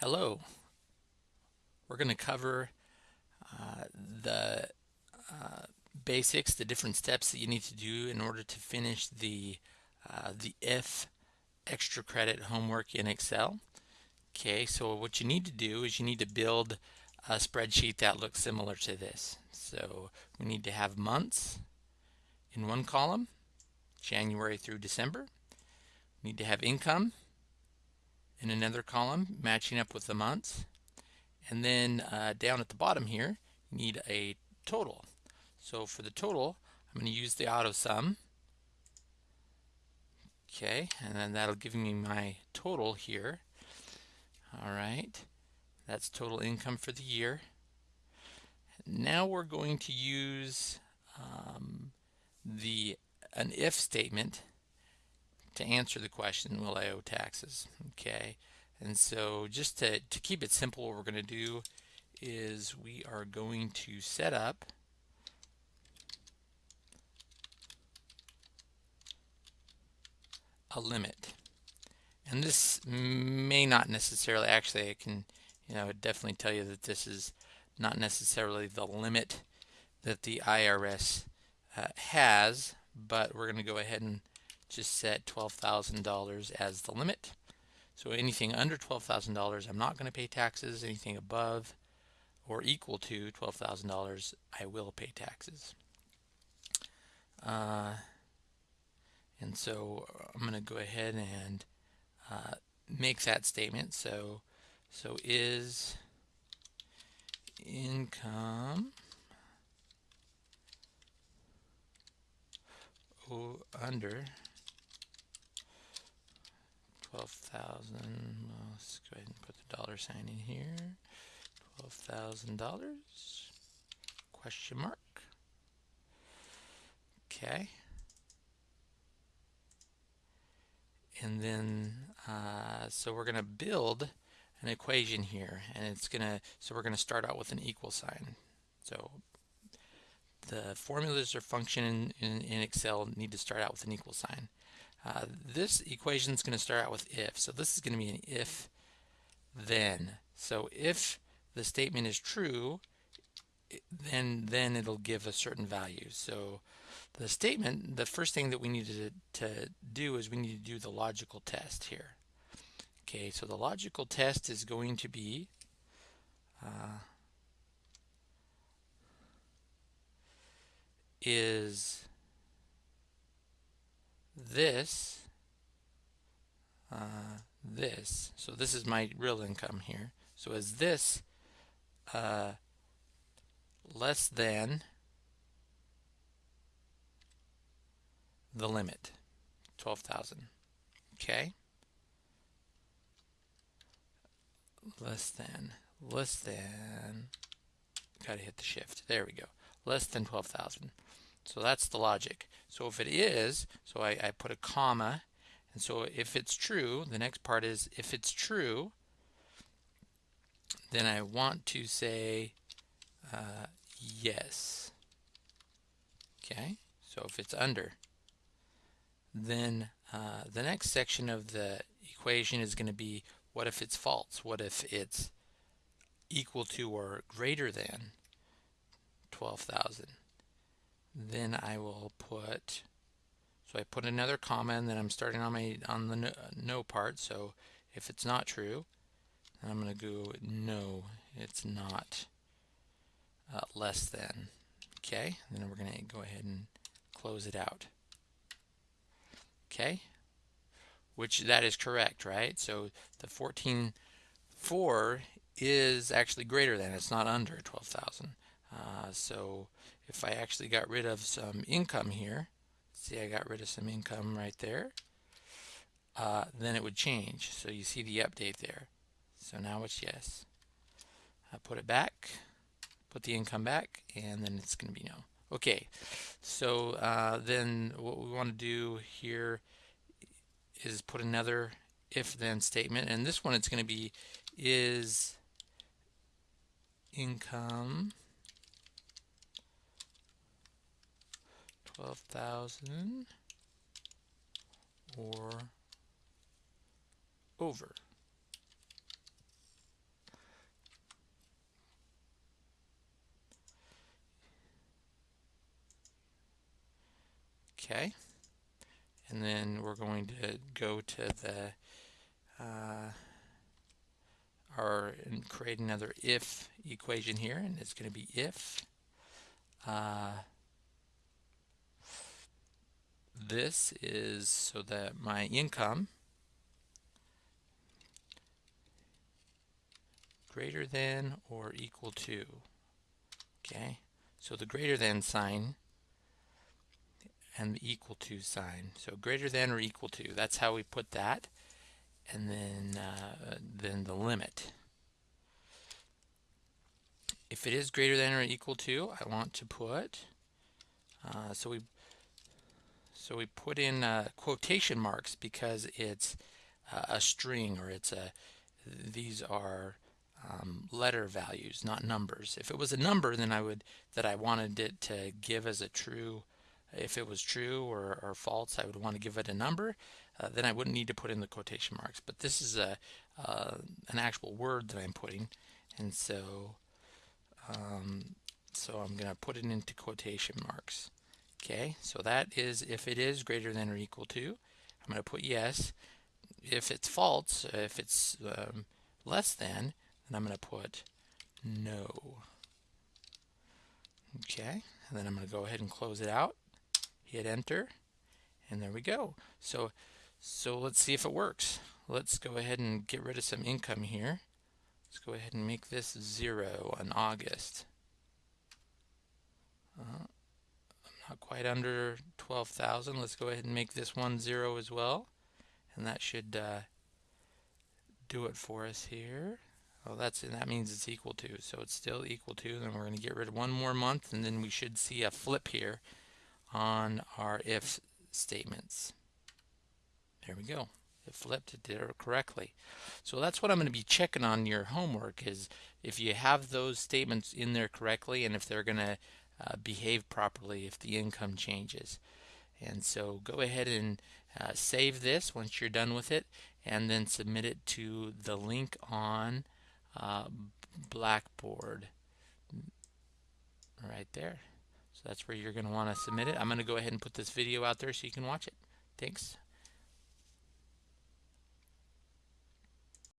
Hello. We're going to cover uh, the uh, basics, the different steps that you need to do in order to finish the uh, the if extra credit homework in Excel. Okay, so what you need to do is you need to build a spreadsheet that looks similar to this. So we need to have months in one column, January through December. We need to have income in another column matching up with the months. And then uh, down at the bottom here, you need a total. So for the total, I'm going to use the auto sum. Okay, and then that'll give me my total here. All right, that's total income for the year. Now we're going to use um, the an if statement to answer the question, will I owe taxes? Okay, and so just to, to keep it simple, what we're going to do is we are going to set up a limit. And this may not necessarily, actually I can, you know, definitely tell you that this is not necessarily the limit that the IRS uh, has, but we're going to go ahead and just set $12,000 as the limit. So anything under $12,000 I'm not going to pay taxes. Anything above or equal to $12,000 I will pay taxes. Uh, and so I'm going to go ahead and uh, make that statement. So, so is income under 12,000, let's go ahead and put the dollar sign in here, $12,000, question mark, okay. And then, uh, so we're going to build an equation here, and it's going to, so we're going to start out with an equal sign. So the formulas or function in, in, in Excel need to start out with an equal sign. Uh, this equation is going to start out with if. So this is going to be an if then. So if the statement is true, then then it'll give a certain value. So the statement, the first thing that we need to, to do is we need to do the logical test here. Okay, so the logical test is going to be uh, is this, uh, this. So this is my real income here. So is this uh, less than the limit, 12,000. Okay? Less than, less than, gotta hit the shift. There we go. Less than 12,000. So that's the logic. So if it is, so I, I put a comma, and so if it's true, the next part is if it's true, then I want to say uh, yes. Okay, so if it's under, then uh, the next section of the equation is going to be what if it's false? What if it's equal to or greater than 12,000? Then I will put so I put another comma and then I'm starting on my on the no, no part. So if it's not true I'm going to go no it's not uh, less than. Okay then we're going to go ahead and close it out. Okay? Which that is correct right? So the 14.4 is actually greater than it's not under 12,000 uh, so if I actually got rid of some income here, see I got rid of some income right there, uh, then it would change. So you see the update there. So now it's yes. I put it back, put the income back, and then it's going to be no. Okay, so uh, then what we want to do here is put another if-then statement, and this one it's going to be is income 12,000 or over. Okay, and then we're going to go to the uh, our and create another if equation here, and it's going to be if uh, this is so that my income greater than or equal to okay? So the greater than sign and the equal to sign. So greater than or equal to that's how we put that. And then uh, then the limit. If it is greater than or equal to I want to put uh, so we so we put in uh, quotation marks because it's uh, a string or it's a these are um, letter values not numbers. If it was a number then I would that I wanted it to give as a true if it was true or, or false I would want to give it a number uh, then I wouldn't need to put in the quotation marks. But this is a uh, an actual word that I'm putting. And so um, so I'm going to put it into quotation marks okay so that is if it is greater than or equal to I'm going to put yes. If it's false if it's um, less than then I'm going to put no. Okay and then I'm going to go ahead and close it out hit enter and there we go. So so let's see if it works. Let's go ahead and get rid of some income here. Let's go ahead and make this zero on August. Uh, quite under 12,000 let's go ahead and make this one zero as well. And that should uh, do it for us here. Well that's that means it's equal to. So it's still equal to then we're going to get rid of one more month and then we should see a flip here on our if statements. There we go. It flipped. It did it correctly. So that's what I'm going to be checking on your homework is if you have those statements in there correctly and if they're going to uh, behave properly if the income changes and so go ahead and uh, save this once you're done with it and then submit it to the link on uh, Blackboard right there. So that's where you're going to want to submit it. I'm going to go ahead and put this video out there so you can watch it. Thanks.